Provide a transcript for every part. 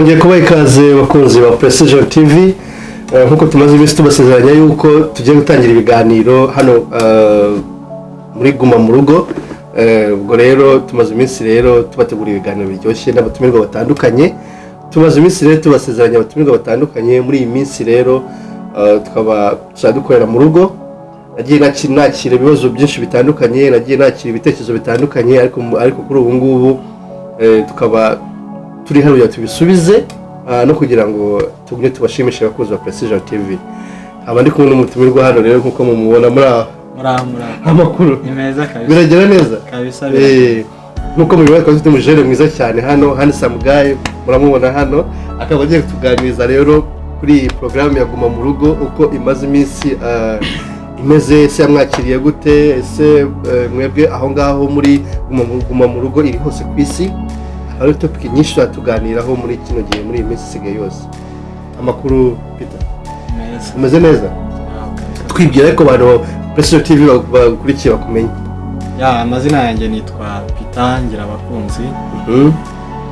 twongeye kubaha ikaze bakunzi ba precision tv Eh, nk'uko tumaze iminsi tubasezeranya yuko tugiye gutangira ibiganiro hano eh, muri guma mu rugo. Eh, ubwo rero tumaze iminsi rero tubategura ibiganiro biryoshye n'abatumirwa batandukanye. Tumaze iminsi rero tubasezeranya abatumirwa batandukanye. Muri iyi minsi rero tukaba dukorera mu rugo. Nagiye nakira ibibazo byinshi bitandukanye nagiye nakira ibitekerezo bitandukanye ariko kuri ubu ngubu tukaba turi hano tubisubize ah, no kugira ngo tugumye tubashimishe abakunzi ba precision tv aba ndi kumwe n'umutumirwa hano rero nk'uko mumubona muri muraho amakuru. Ni meza kabisa. Biragera neza? Kabisa Eh, nk'uko mubibona twaba dufite umujere mwiza cyane hano handsome guy muramubona hano. Akaba agiye kutuganiriza rero kuri iyi porogaramu ya guma mu rugo uko imaze iminsi ah, imeze ese yamwakiriye gute ese eh, mwebwe aho ngaho muri guma mu- guma mu rugo iri hose ku isi. Hari topiki nyinshi tuganiraho muri kino gihe muri iyi minsi isigaye yose amakuru Peter meza umeze neza Muraho kabisa. twibwira ariko abantu precision tv bakurikiye bakumenye ya amazina yanjye nitwa Peter Ngirabakunzi Mhm.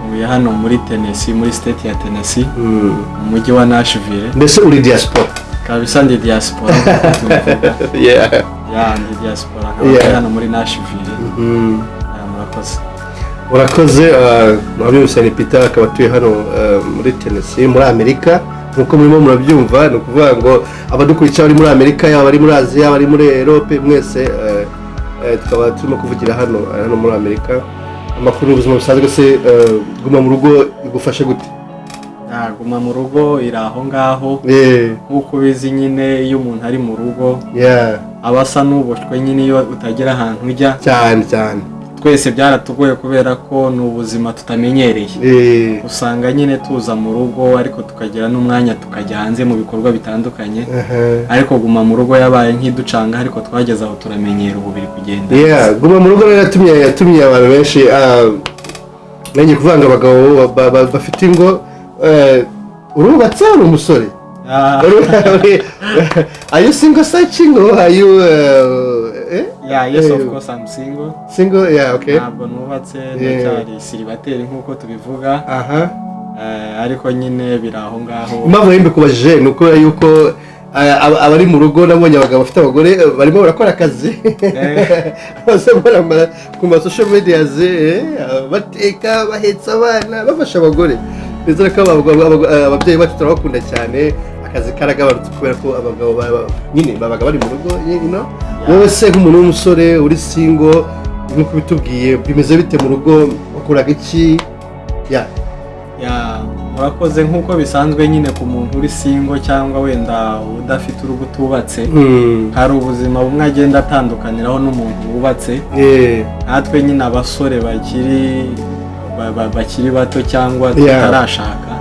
ntuye hano muri Tennessee muri state ya Tennessee Mm. mu mujyi wa Nashville mbese uri diaspora kabisa ndi diaspora nk'uko tubivuga. yeah. ya ndi diaspora nkaba Yeah. ndi hano muri Nashville mm. ya murakoze urakoze mwabyumvise ni peter akaba atuye hano uh, muri tennessee muri amerika. Nk'uko murimo murabyumva ni ukuvuga ngo abadukurikira bari muri amerika yaba bari muri aziya yaba bari muri erope mwese uh, uh, tukaba turimo kuvugira hano uh, hano muri amerika. Amakuru y'ubuzima busanzwe se uh, guma mu rugo igufashe gute? Ya, guma mu rugo iri aho ngaho. Nk'uko ubizi nyine iyo umuntu ari mu rugo yeah. aba asa n'uboshywe nyine iyo utagira ahantu ujya. Cyane cyane. Twese byaratugoye kubera ko ni ubuzima tutamenyereye. Eh, usanga nyine tuza mu rugo ariko tukagira n'umwanya tukajya hanze mu bikorwa bitandukanye. Ariko guma mu rugo yabaye nk'iducanga ariko twageze aho turamenyera ubu biri kugenda guma mu rugo rero yatumye yatumye abantu benshi ah, nanjye kuvanga abagabo ba- ba- ba- bafite ingo eh, urubatse uri umusore. Ah, are you single eh? yeah, yes of Eh, course I'm single. single yeah okay. Ntabwo nubatse ndacyari siribateri nk'uko tubivuga. Aha. Eh, ariko nyine biri aho ngaho. Impamvu yembe kubajije ni ukubera yuko aba- abari mu rugo nabonye abagabo bafite abagore eh, barimo barakora akazi. Bose ama- ku ma social media eh, bateka bahetse abana bafasha abagore. Ndetse ko ababyeyi bacu turabakunda cyane. Akazi karagabanutse kubera ko abagabo nyine babaga bari mu rugo you know? Wowe se nk'umuntu w'umusore uri singo nk'uko bitubwiye bimeze bite mu rugo? Wakoraga iki? Ya. Ya murakoze nk'uko bisanzwe nyine ku muntu uri singo cyangwa wenda udafite urugo utubatse. Hmm. hari ubuzima bumwe agenda atandukaniraho n'umuntu wubatse. Eh, natwe nyine abasore bakiri ba- ba- bakiri bato cyangwa tutarashaka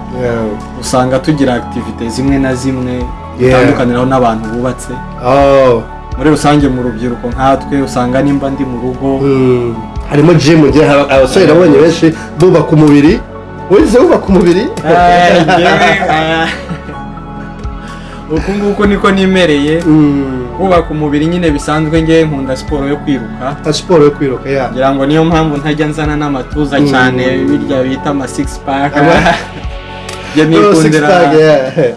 usanga tugira activite zimwe na zimwe Yeah. bitandukaniyeho n'abantu bubatse. Oh. Muri rusange mu rubyiruko. Nkatwe usanga nimba ndi mu rugo. Hmm. harimo hari abasore nabonye benshi bubaka umubiri. Wize wubaka umubiri? Eh, eh, uku nguku niko nimereye. Hmm. kubaka umubiri nyine bisanzwe ngewe nkunda siporo yo kwiruka. Nka siporo yo kwiruka ya. Ngira ngo niyo mpamvu ntajya nzana n'amatuza Mm. cyane birya bita ama pack. Aba- njye nikundira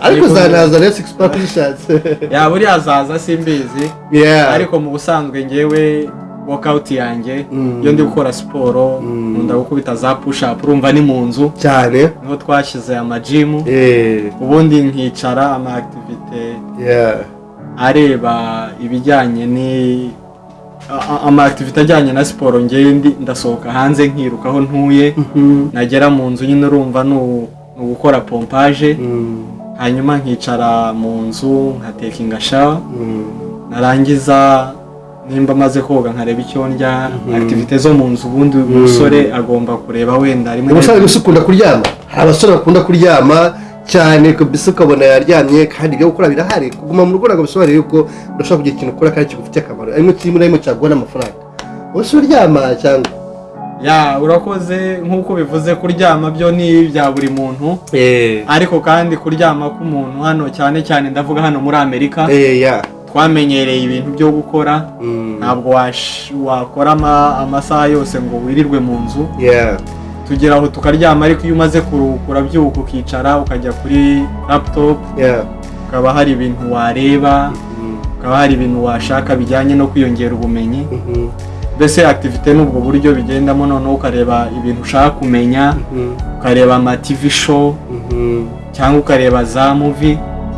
ariko uzanaza rero six pack ubishatse ya buriya azaza simbizi. Yeah. ariko mu busanzwe ngewe workout yanjye Mm. iyo ndi gukora siporo Mm. nkunda gukubita za push up urumva ni mu nzu cyane. Niho twashyize amajimu. Eh, ubundi nkicara ama activite yeah. areba ibijyanye ni ama activite ajyanye na siporo ngewe ndi- ndasohoka hanze nkiruka aho ntuye. Mhm. nagera mu nzu nyine urumva ni u- ni ugukora pompaje Hmm. hanyuma nkicara mu nzu nkatekinga shawa Hmm. narangiza nimba amaze koga nkareba icyo ndya Mhm. activite zo mu nzu ubundi umusore agomba kureba wenda rimwe umusore gusa ukunda kuryama. Hari abasore bakunda kuryama cyane kabisa ukabona yaryamye kandi ibyo gukora birahari. Kuguma mu rugo ntabwo bisobanuye yuko udashobora kugira ikintu ukora kandi kigufitiye akamaro. Arimo na rimwe cyaguha n'amafaranga wowe se uryama cyangwa? Ya urakoze nk'uko bivuze kuryama byo ni ibya buri muntu. Eh. Ariko kandi kuryama k'umuntu hano cyane cyane ndavuga hano muri amerika eh twamenyereye ibintu byo gukora. Mm. ntabwo wakora ama- amasaha yose ngo wirirwe mu nzu. Yeah tugera aho tukaryama ariko iyo umaze kuruhuka urabyuka ukicara ukajya kuri laptop yeah ukaba hari ibintu wareba Mhm. ukaba hari ibintu washaka bijyanye no kwiyongera ubumenyi. Mhm. Mbese activite ni ubwo buryo bigendamo? Noneho ukareba ibintu ushaka kumenya Mhm. ukareba ama tv show Mhm. cyangwa ukareba za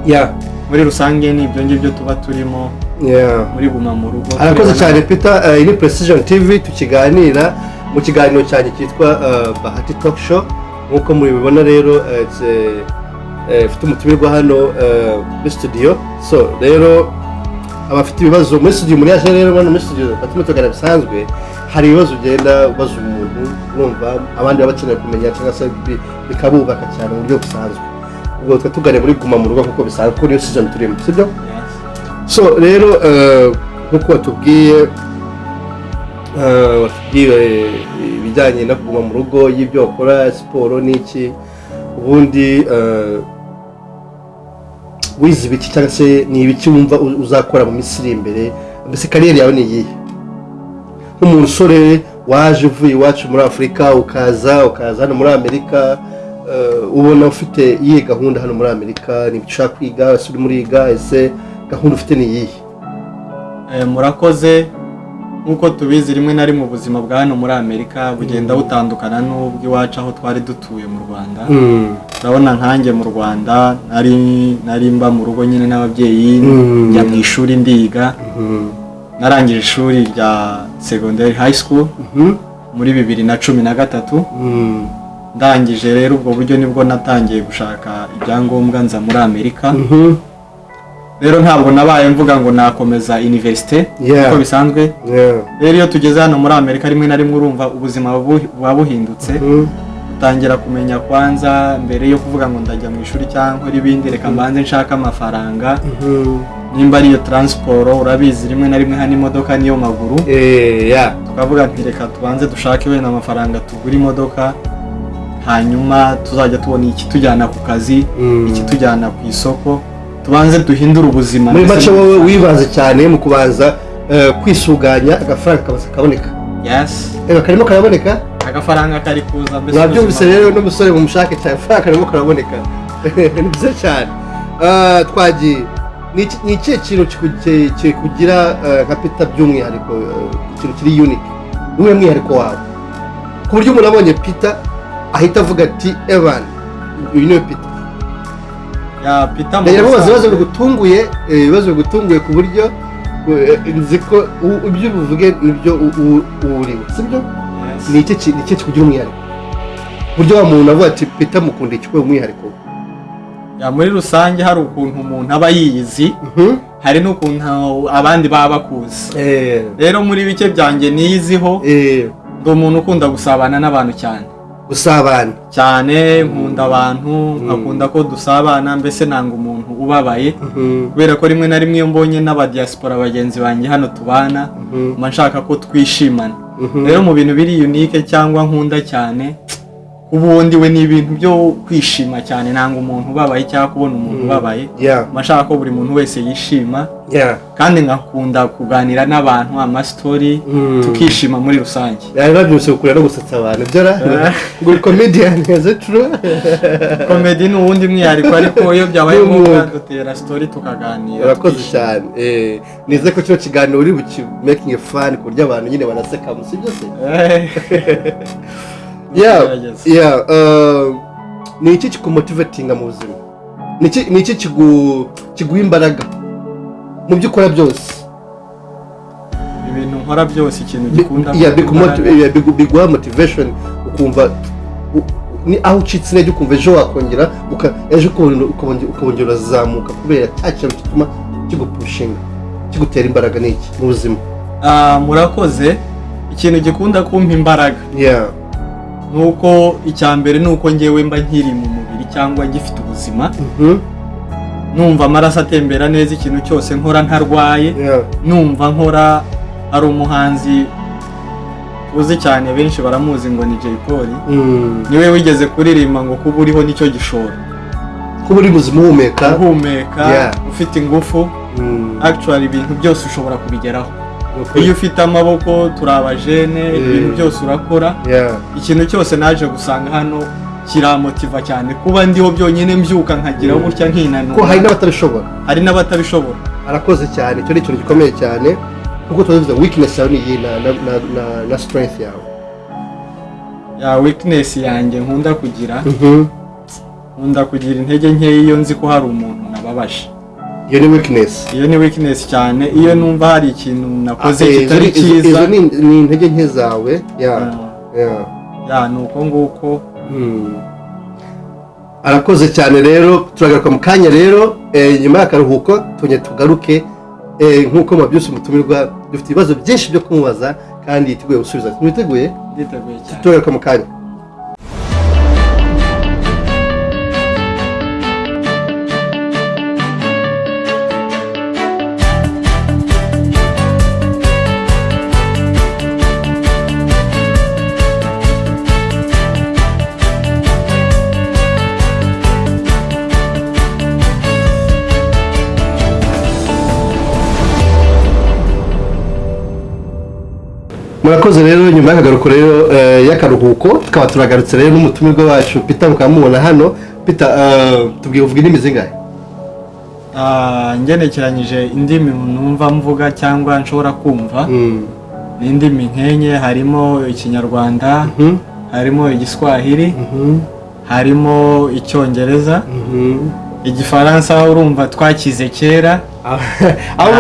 yeah. Muri rusange ni ibyo ngibyo tuba turimo. Muri guma mu rugo arakoze cyane peter eh, ni precision tv tukiganira mu kiganiro cyanjye cyitwa eh, bahati talk show. Nk'uko mubibona rero it's, eh, mfite umutumirwa hano muri studio. So rero abafite ibibazo. Muri studio muri yaje rero hano muri studio batuma tugana bisanzwe hari ibibazo ugenda ubaza umuntu urumva abandi baba bakeneye kumenya cyangwa se bi- bikabubaka cyane mu buryo busanzwe. Ubwo twe tugane muri guma mu rugo kuko bisanzwe kuko niyo season turimo sibyo so rero eh, nk'uko watubwiye eh, watubwiye ibijyanye no kuguma mu rugo y'ibyo wakora siporo n'iki ubundi eh, wize ibiki cyangwa se ni ibiki wumva uzakora mu minsi iri imbere mbese kariyeri yawe ni iyihe? Nk'umusore waje uvuye iwacu muri afurika ukaza ukaza hano muri amerika eh, ubona ufite iyihe gahunda hano muri amerika? Ni ushaka kwiga? Ese uri muriga ese gahunda ufite ni iyihe? Eh, murakoze. Nk'uko tubizi rimwe na rimwe ubuzima bwa hano muri amerika bugenda butandukana n'ubw'iwacu aho twari dutuye mu rwanda. Urabona nkanjye mu rwanda nari mba mu rugo nyine n'ababyeyi Mm. njya mu ishuri ndiga. Narangije ishuri rya secondary high school muri bibiri na cumi na gatatu. Ndangije rero ubwo buryo ni bwo natangiye gushaka ibyangombwa nza muri amerika. Rero ntabwo nabaye mvuga ngo nakomeza universite uko bisanzwe. Rero iyo tugeze hano muri amerika rimwe na rimwe urumva ubuzima buba buhindutse Mhm. utangira kumenya kwanza mbere yo kuvuga ngo ndajya mu ishuri cyangwa ibindi reka mbanze nshaka amafaranga. Mhm. nimba ariyo taransiporo urabizi rimwe na rimwe hano imodoka niyo maguru. Eh, tukavuga nti reka tubanze dushake wenda amafaranga tugura imodoka hanyuma tuzajya tubona ikitujyana ku kazi Mm. ikitujyana ku isoko. Tubanze duhindure ubuzima muri make wowe wibanze cyane mu kubanza eh, kwisuganya agafaranga kabanza kaboneka. Yes. Reba karimo karaboneka? Agafaranga kari kuza mbese mwabyumvise rero n'umusore mumushake cyane. Agafaranga karimo karaboneka. Ni byiza cyane. Ah, twagiye ni iki- ni ikihe kintu kiku- ki- kikugira eh, nka pita by'umwihariko eh, ikintu kiri unique? Niwe mwihariko wawe. Ku buryo umuntu abonye pita ahita avuga ati evan uyu ni we pita ndagira mubaza ibibazo bigutunguye ibibazo bigutunguye ku buryo nzi ko ibyo ubivuge nibyo uwuriwe sibyo ni iki kikugira umwihariko ku buryo wa muntu avuga ati pita mukunda iki kubera umwihariko muri rusange hari ukuntu umuntu aba yiyizi Mhm. hari n'ukuntu abandi baba bakuzi. Eh, rero muri bike byanjye niyiziho eh, ndi umuntu ukunda gusabana n'abantu cyane gusabana. Cyane nkunda abantu nkakunda ko dusabana mbese nanga umuntu ubabaye. Mhm, kubera ko rimwe na rimwe iyo mbonye n'abadiyasipora bagenzi banjye hano tubana mhm, mba nshaka ko twishimana. Mhm. rero mu bintu biri unike cyangwa nkunda cyane ubundi we ni ibintu byo kwishima cyane. Nanga umuntu ubabaye cyangwa kubona umuntu ubabaye. Yeah, mba nshaka ko buri muntu wese yishima. Kandi nkakunda kuganira n'abantu amasitori Mm. tukishima muri rusange. Yari babyutse kukura no gusetsa abantu. Byo ra ngo it true? Komedi ni uwundi mwihariko ariko iyo byabaye ngombwa dutera sitori tukaganira urakoze cyane. Eh, nize ko kino kiganiro uri buki making fun ku buryo abantu nyine banaseka si byo se? Uh, ni iki kikumotivatinga mu buzima? Ni iki kiguha imbaraga mu byo ukora byose? Ibintu nkora byose ikintu gikunda biguha motivation ukumva ni aho ucitse intege ukumva ejo wakongera ejo ukongera urazamuka kubera cya kintu gituma kigupushinga kigutera imbaraga ni iki mu buzima? Ah, murakoze. Ikintu gikunda kumpa imbaraga. Nuko icya mbere ni uko ngewe mba nkiri mu mubiri cyangwa ngifite ubuzima Mhm. numva amaraso atembera neza ikintu cyose nkora ntarwaye numva nkora hari umuhanzi uzi cyane benshi baramuzi ngo ni Jay Polly Mm. ni we wigeze kuririmba ngo kuba uriho ni cyo gishoro kuba uri muzima uhumeka uhumeka ufite ingufu Mm. actually ibintu byose ushobora kubigeraho. Iyo ufite amaboko turi abajene ibintu byose urakora. Ikintu cyose naje gusanga hano kiramotiva cyane. Kuba ndiho byonyine mbyuka nkagira gutya ko hari nkinanura n'abatabishobora? Hari n'abatabishobora. Arakoze cyane. Icyo ni ikintu gikomeye cyane kuko tuba weakness yawe ni iyi na, na, na, na, na strength yawe. Ya weakness yanjye nkunda kugira. Mhm. nkunda kugira intege nkeya iyo nzi ko hari umuntu nababaje. Iyo ni weakness. Iyo ni weakness cyane. Iyo numva hari ikintu nakoze Ah, eh, kitari cyiza. izo ni intege nke zawe. Ya Ah, ya ya ni uko nguko. Hmm. arakoze cyane rero. Turagaruka mu kanya rero. Eh, nyuma y'akaruhuko tujye tugaruke. Eh, nk'uko mabyusi umutumirwa dufite ibibazo byinshi byo kumubaza kandi yiteguye gusubiza. Mwiteguye nditeguye cyane. Turagaruka mu kanya. Murakoze rero nyuma y'akagaruko rero eh, y'akaruhuko tukaba turagarutse rero n'umutumirwa wacu peter mukaba mubona hano peter eh, tubwiye uvuga indimi zingahe Ah, ngenekeranyije indimi numva mvuga cyangwa nshobora kumva Hmm. ni indimi nkenye harimo ikinyarwanda Mhm. harimo igiswahili Mhm. harimo icyongereza Mhm. igifaransa urumva twakize kera aho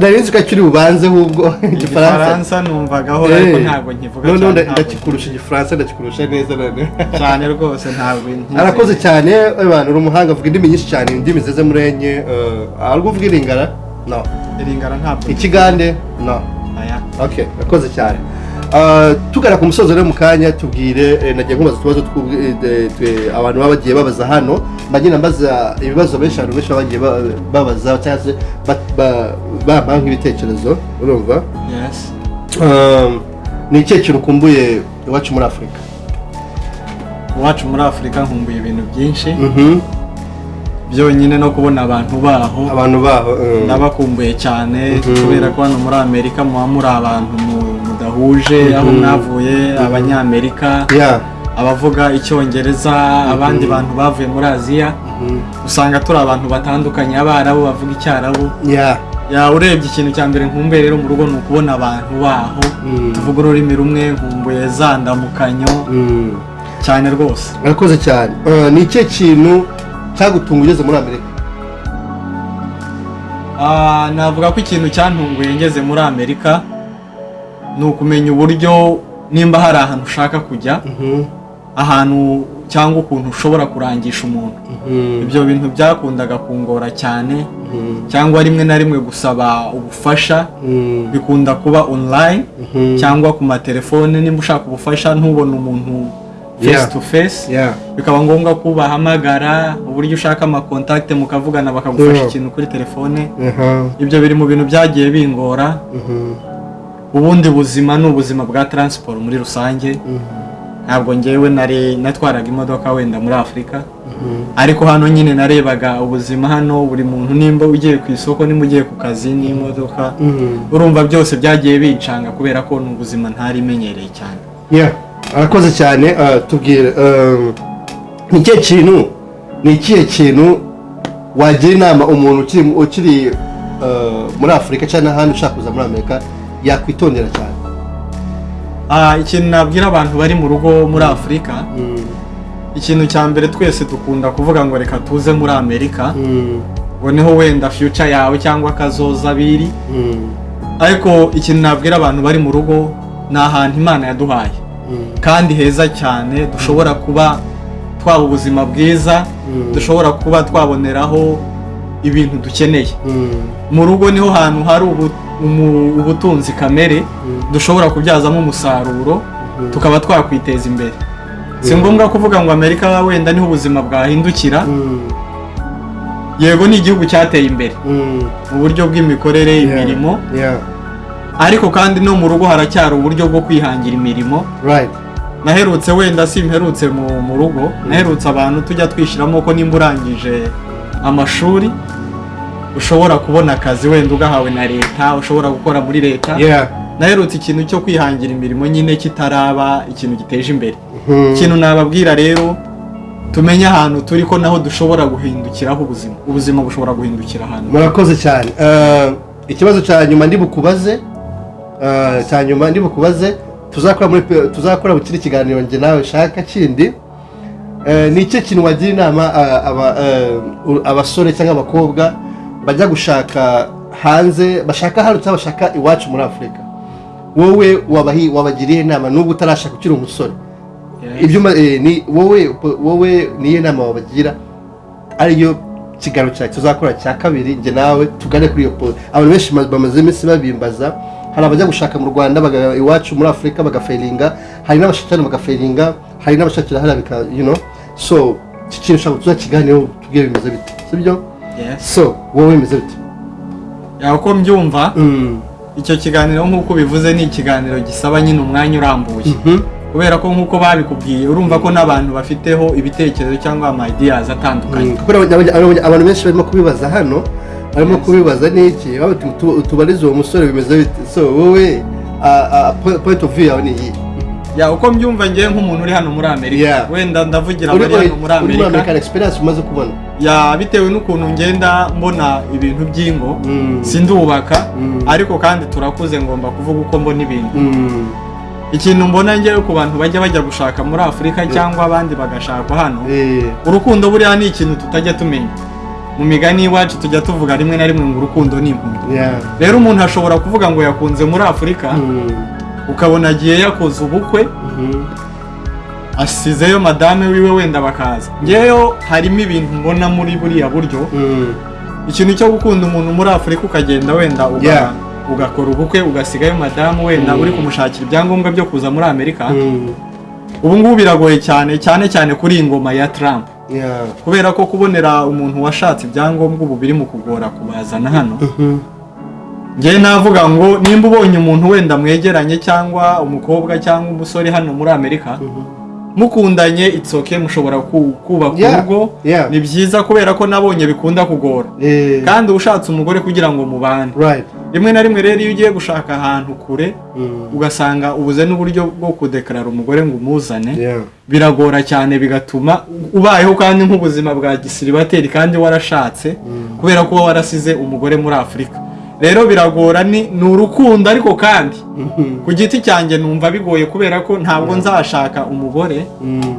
nari nzi ko akiri bubanze ahubwo igifaransa numvagaho ariko ntabwo nkivuga cyane ndakikurusha igifaransa ndakikurusha neza cyane rwose ntabwo arakoze cyane abantu uri umuhanga avuga indimi nyinshi cyane indimi zize muri enye eh, ari uvuga iringara? No. Iringara ntabwo ikigande? No. Okay urakoze cyane. Tugana ku musozo rero mu kanya tubwire eh, nagiye nkubaza utubazo eh, abantu baba bagiye babaza hano. Mbagenda mbaza ibibazo benshi abantu benshi baba bagiye ba- babaza cyangwa se ba- ba- bampa nk'ibitekerezo urumva? Yes. Um, ni ikihe kintu ukumbuye iwacu muri afurika iwacu muri afurika nkumbuye ibintu byinshi. Mhm. byonyine no kubona abantu baho. Abantu baho um, ndabakumbuye cyane. Mhm. kubera ko hano muri amerika muba muri abantu mu- aho Mhm. mwavuye abanyamerika yeah. abavuga icyongereza abandi bantu bavuye muri aziya. Mhm. usanga turi abantu batandukanye abarabu bavuga icyarabu. Urebye ikintu cya mbere nkumbuye rero mu rugo ni ukubona abantu baho. Tuvuga ururimi rumwe nkumbuye za ndamukanyo cyane rwose. Murakoze cyane. Uh, ni ikihe kintu cyagutunga ugeze muri amerika? Ah, navuga ko ikintu cyantunguye ngeze muri amerika. Ni ukumenya uburyo nimba hari ahantu ushaka kujya Mhm. ahantu cyangwa ukuntu ushobora kurangisha umuntu. Mhm. ibyo bintu byakundaga kungora cyane Mhm. cyangwa rimwe na rimwe gusaba ubufasha. Bikunda kuba online cyangwa ku matelefone. Nimba ushaka ubufasha ntubone umuntu face to face. Bikaba ngombwa ko ubahamagara uburyo ushaka amakontakite mukavugana bakagufasha ikintu kuri telefone. Aha. ibyo biri mu bintu byagiye bingora. Ubundi buzima ni ubuzima bwa taransiporo muri rusange Mhm. ntabwo ngewe natwaraga imodoka wenda muri afurika Mhm. ariko hano nyine narebaga ubuzima hano buri muntu nimba ugiye ku isoko nimba ugiye ku kazi n'imodoka Mhm. urumva byose byagiye bincanga kubera ko ni ubuzima ntari imenyereye cyane arakoze cyane uh, tubwire um, ni ikihe kintu ni ikihe kintu wagira inama umuntu ukiri ukiri uh, muri afurika cyangwa n'ahandi ushaka kuza muri amerika yakwitondera cyane Ah, ikintu nabwira abantu bari mu rugo muri afurika Mm. ikintu cya mbere twese dukunda kuvuga ngo reka tuze muri amerika Mm. ngo ni ho wenda future yawe cyangwa kazoza biri Mm. ariko ikintu nabwira abantu bari mu rugo ni ahantu imana yaduhaye Mm. kandi heza cyane dushobora kuba twaba ubuzima bwiza Mm. dushobora kuba twaboneraho ibintu dukeneye Mm. mu rugo ni ho hantu hari ubu- ubutunzi kamere Mm. dushobora kubyazamo umusaruro Mhm. tukaba twakwiteza imbere si Mhm. ngombwa kuvuga ngo amerika wenda ni ho ubuzima bwahindukira Mm. yego ni igihugu cyateye imbere Mm. mu buryo bw'imikorere imirimo ariko kandi no mu rugo haracyari uburyo bwo kwihangira imirimo naherutse wenda simperutse mu, mu rugo naherutse abantu tujya twishyiramo ko nimba urangije amashuri ushobora kubona akazi wenda ugahawe na leta ushobora gukora muri leta. Naherutse ikintu cyo kwihangira imirimo nyine kitaraba ikintu giteje imbere. Mhm. ikintu nababwira rero tumenye ahantu turi ko naho dushobora guhindukiraho ubuzima. Ubuzima bushobora guhindukira ahantu. Murakoze cyane. Eh, ikibazo cya nyuma ndi bukubaze eh, cya nyuma ndi bukubaze tuzakora muri pe- tuzakora mu kindi kiganiro njye nawe shaka kindi. Ni icyo kintu wagira inama eh, abasore cyangwa abakobwa bajya gushaka hanze bashaka cyangwa bashaka iwacu muri afurika wowe wabagiriye inama nubwo utarashaka ukiri umusore. Eh, ni wowe niyo nama wabagira ariyo kiganiro cyawe tuzakora cya kabiri njye nawe tugane kuri iyo po abantu benshi ma- bamaze iminsi babimbaza hari abajya gushaka mu rwanda iwacu muri afurika bagafeiringa hari n'abashakira bagafeiringa hari n'abashakira hariya bika you know. So iki kintu ushaka tuzakiganireho tubwire bimeze bite sibyo Yes. So wowe bimeze bite uko mbyumva Mm. icyo kiganiro nk'uko bivuze ni ikiganiro gisaba nyine umwanya urambuye. Mhm. kubera ko nk'uko babikubwiye urumva ko n'abantu bafiteho ibitekerezo cyangwa ama ideas atandukanye. Mm, abantu benshi barimo kubibaza hano barimo kubibaza n'iki baba bati, "Tu- tubarize uwo musore bimeze bite? So wowe a- a- po- point of view yawe ni iyi. Ya uko mbyumva ngewe nk'umuntu uri hano muri amerika. Wenda ndavugira uri abari hano muri uri muri amerika experience umaze kubona. Ya bitewe n'ukuntu ngenda mbona ibintu by'ingo Mm. sindubaka Mm. ariko kandi turakuze ngomba kuvuga uko mbona ibintu. Mm. ikintu mbona ngewe ku bantu bajya bajya gushaka muri afurika cyangwa abandi bagashakwa hano Eh, urukundo buriya ni ikintu tutajya tumenya. Mu migani y'iwacu tujya tuvuga rimwe na rimwe ngo urukundo ni impumyi rero umuntu ashobora kuvuga ngo yakunze muri afurika. Ukabona agiye yakoze ubukwe Mhm. asizeyo madame wiwe wenda bakaza. Ngeyo harimo ibintu mbona muri buriya buryo. Mm. ikintu cyo gukunda umuntu muri afurika ukagenda wenda ugakora ubukwe ugasigayo madamu wenda uri kumushakira ibyangombwa byo kuza muri amerika. Ubu ngubu biragoye cyane cyane cyane kuri iyi ngoma ya trump. Kubera ko kubonera umuntu washatse ibyangombwa ubu biri mu kugora kubazana hano. Njyewe navuga ngo nimba ubonye umuntu wenda mwegeranye cyangwa umukobwa cyangwa umusore hano muri amerika Mhm. mukundanye itsoke mushobora ku- kubaka Yeah, urugo yeah. ni byiza kubera ko nabonye bikunda kugora Eh, kandi ushatse umugore kugira ngo mubane right. rimwe na rimwe rero iyo ugiye gushaka ahantu kure Mm. ugasanga ubuze n'uburyo bwo kudekarara umugore ngo umuzane Yeah. biragora cyane bigatuma ubayeho kandi nk'ubuzima bwa gisiribateri kandi warashatse kubera ko warasize umugore muri afurika rero biragora ni urukundo ariko kandi. Ku giti cyanjye numva bigoye kubera ko ntabwo nzashaka umugore Mm.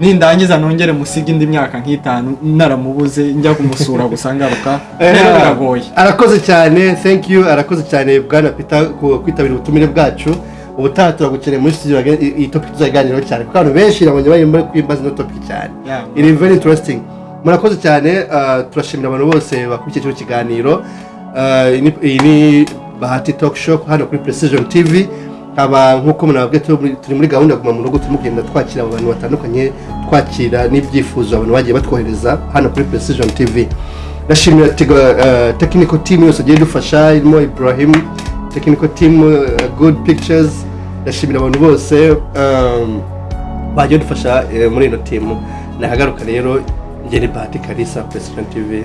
nindangiza nongere musige indi myaka nk'itanu naramubuze njya kumusura gusa ngaruka. Eh, rero biragoye. arakoze cyane thank you arakoze cyane bwana ku kwitabira ubutumire bwacu. Ubutaha turagukeneye muri studio iyi topic tuzaganiraho cyane kuko abantu benshi nabonye bari muri kwimbaza ino topic cyane. Iri very interesting. Murakoze cyane uh, turashimira abantu bose bakurikiye kino kiganiro. Ni- iyi ni bahati talk show hano kuri precision tv haba nk'uko munababwiye turi muri- gahunda ya guma mu rugo turimo kugenda twakira abantu batandukanye twakira n'ibyifuzo abantu bagiye batwohereza hano kuri precision tv ndashimira uh, technical team yose igiye idufasha irimo ibrahim technical team uh, good pictures. Ndashimira abantu bose um, bagiye badufasha eh, muri ino timu nahagaruka rero njye ni bahati kalisa precision tv